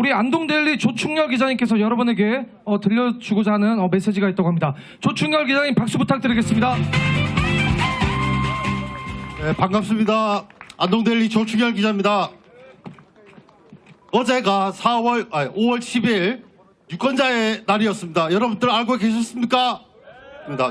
우리 안동데일리 조충렬 기자님께서 여러분에게 어, 들려주고자 하는 어, 메시지가 있다고 합니다. 조충렬 기자님 박수 부탁드리겠습니다. 네, 반갑습니다. 안동데일리 조충현 기자입니다. 어제가 4월, 아니, 5월 10일 유권자의 날이었습니다. 여러분들 알고 계셨습니까?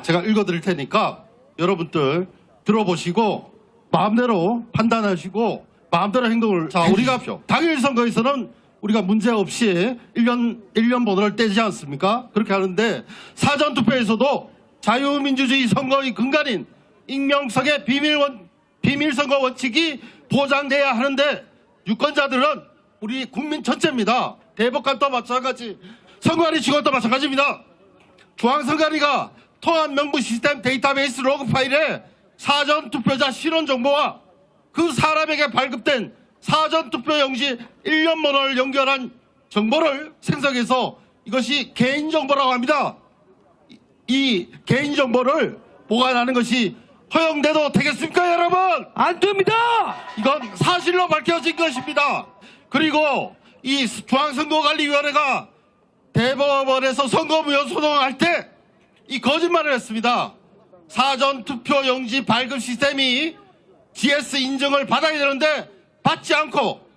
제가 읽어드릴 테니까 여러분들 들어보시고 마음대로 판단하시고 마음대로 행동을 자 우리가 당일 선거에서는 우리가 문제 없이 1년 1년 번호를 떼지 않습니까? 그렇게 하는데 사전 투표에서도 자유민주주의 선거의 근간인 익명성의 비밀 원 비밀 선거 원칙이 보장돼야 하는데 유권자들은 우리 국민 전체입니다. 대법관도 마찬가지, 선관위 직원도 마찬가지입니다. 중앙선관위가 통합 명부 시스템 데이터베이스 로그 파일에 사전 투표자 신원 정보와 그 사람에게 발급된 사전 투표 용지 1년 번호를 연결한 정보를 생성해서 이것이 개인 정보라고 합니다. 이- 이 개인 정보를 보관하는 것이 허용돼도 되겠습니까, 여러분? 안 됩니다. 이건 사실로 밝혀진 것입니다. 그리고 이 중앙선거관리위원회가 대법원에서 선거무효 소송할 때 이 거짓말을 했습니다. 사전 투표 용지 발급 시스템이 GS 인증을 받아야 되는데 받지 않고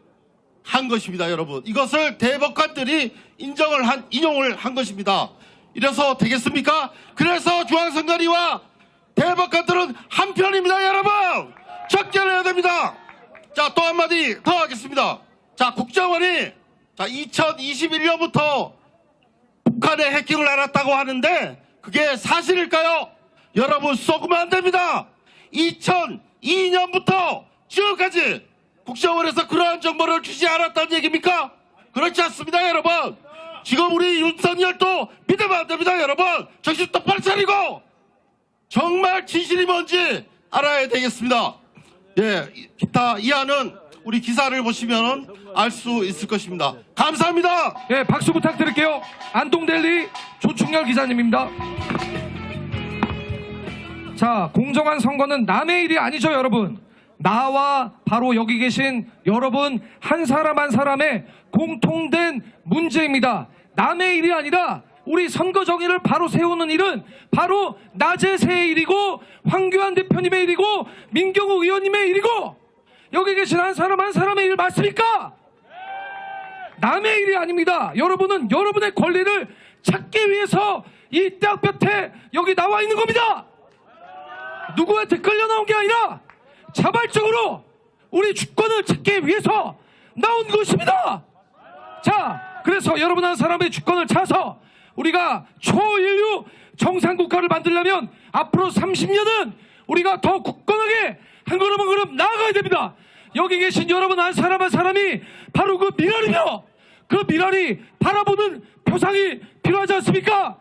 한 것입니다, 여러분. 이것을 대법관들이 인정을 한, 인용을 한 것입니다. 이래서 되겠습니까? 그래서 중앙선관위와 대법관들은 한편입니다, 여러분! 적절해야 됩니다! 자, 또 한마디 더 하겠습니다. 자, 국정원이 자, 2021년부터 북한의 해킹을 알았다고 하는데 그게 사실일까요? 여러분 쏘으면 안 됩니다. 2002년부터 지금까지 국정원에서 그러한 정보를 주지 않았다는 얘기입니까? 그렇지 않습니다, 여러분. 지금 우리 윤석열도 믿으면 안 됩니다, 여러분. 정신 똑바로 차리고 정말 진실이 뭔지 알아야 되겠습니다. 예, 기타 이하는 우리 기사를 보시면 알 수 있을 것입니다. 감사합니다. 예, 박수 부탁드릴게요. 안동데일리 조충렬 기자님입니다. 자, 공정한 선거는 남의 일이 아니죠, 여러분. 나와 바로 여기 계신 여러분 한 사람 한 사람의 공통된 문제입니다. 남의 일이 아니라 우리 선거 정의를 바로 세우는 일은 바로 나재세의 일이고 황교안 대표님의 일이고 민경욱 의원님의 일이고 여기 계신 한 사람 한 사람의 일 맞습니까? 남의 일이 아닙니다. 여러분은 여러분의 권리를 찾기 위해서 이 떼학볕에 여기 나와 있는 겁니다. 누구한테 끌려 나온 게 아니라 자발적으로 우리 주권을 찾기 위해서 나온 것입니다. 자, 그래서 여러분 한 사람의 주권을 찾아서 우리가 초인류 정상국가를 만들려면 앞으로 30년은 우리가 더 굳건하게 한 걸음 한 걸음 나아가야 됩니다. 여기 계신 여러분 한 사람 한 사람이 바로 그 미랄이며 그 미랄이 바라보는 표상이 필요하지 않습니까?